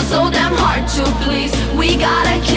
so damn hard to please. We gotta kill